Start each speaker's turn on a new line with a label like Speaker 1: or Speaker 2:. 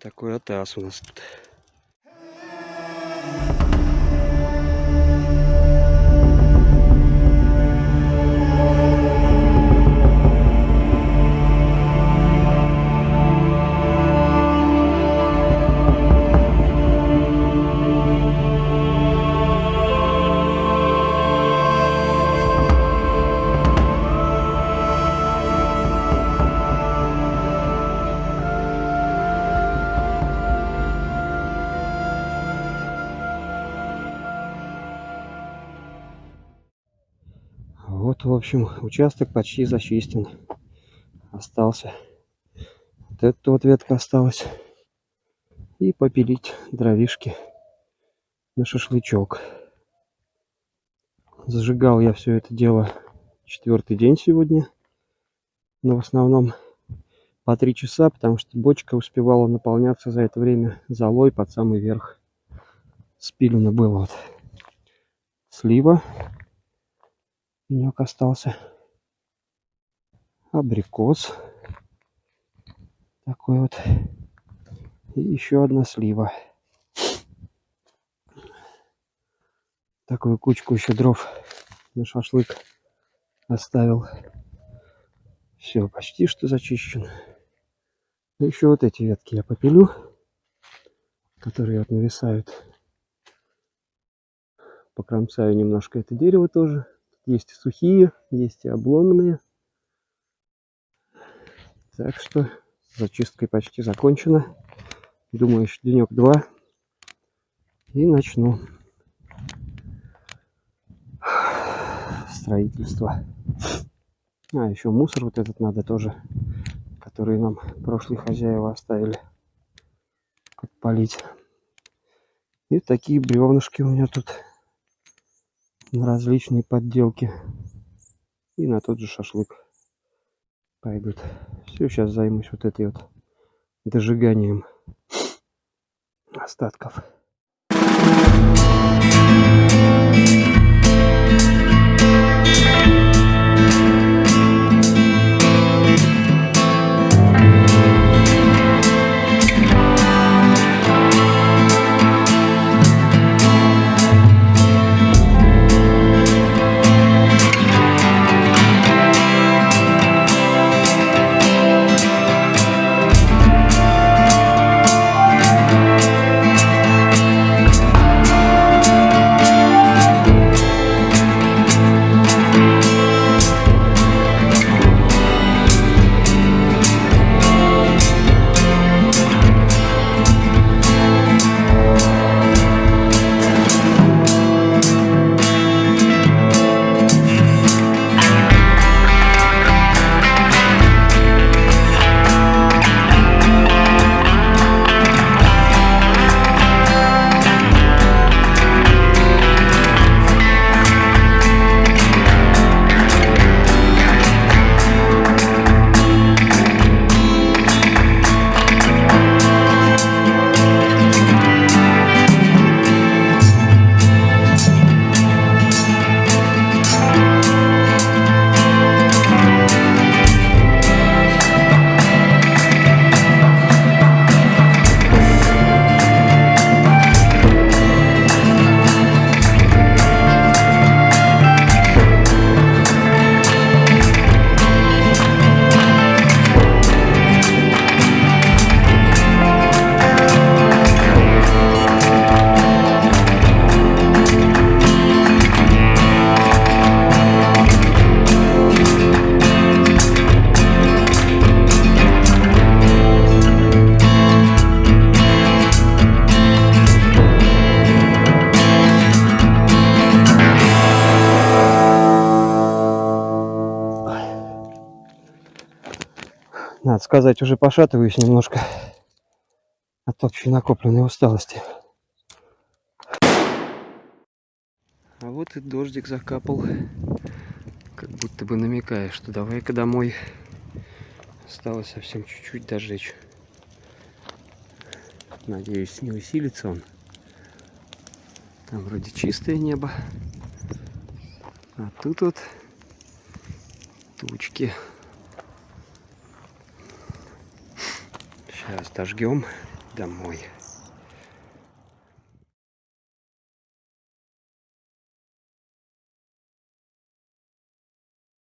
Speaker 1: Такой атас у нас тут. Вот, в общем, участок почти зачистен. Остался. Вот эта вот ветка осталась. И попилить дровишки на шашлычок. Зажигал я все это дело четвертый день сегодня. Но в основном по три часа, потому что бочка успевала наполняться за это время золой под самый верх. Спилено было вот слива пенек остался. Абрикос. Такой вот. И еще одна слива. Такую кучку еще дров на шашлык оставил. Все, почти что зачищен. Ну, еще вот эти ветки я попилю, которые вот нависают. Покромсаю немножко это дерево тоже. Есть сухие, есть и обломанные. Так что зачисткой почти закончена. Думаю, еще денек-два. И начну строительство. А, еще мусор вот этот надо тоже, который нам прошлые хозяева оставили подпалить. И такие бревнышки у меня тут на различные подделки и на тот же шашлык пойдут. Все, сейчас займусь вот этой вот дожиганием остатков. Надо сказать, уже пошатываюсь немножко от общей накопленной усталости. А вот и дождик закапал, как будто бы намекая, что давай-ка домой. Осталось совсем чуть-чуть дожечь. Надеюсь, не усилится он. Там вроде чистое небо. А тут вот тучки. Сейчас дожгем домой.